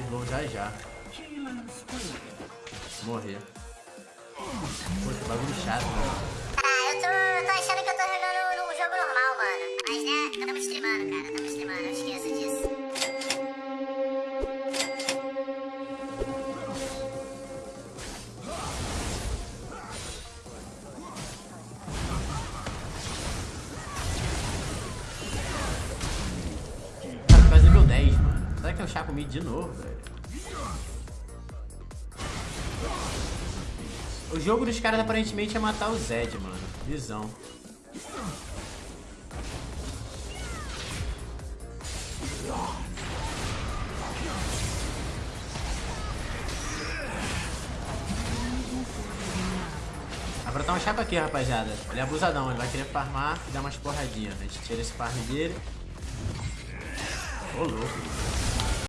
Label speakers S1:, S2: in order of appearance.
S1: mais bom já já. Morrer. Que bagulho chato, mano.
S2: Que
S1: o Chaco Mid de novo, velho? O jogo dos caras aparentemente é matar o Zed, mano. Visão. Vai brotar um Chaco aqui, rapaziada. Ele é abusadão, ele vai querer farmar e dar umas porradinhas. A gente tira esse farm dele. Ô, louco.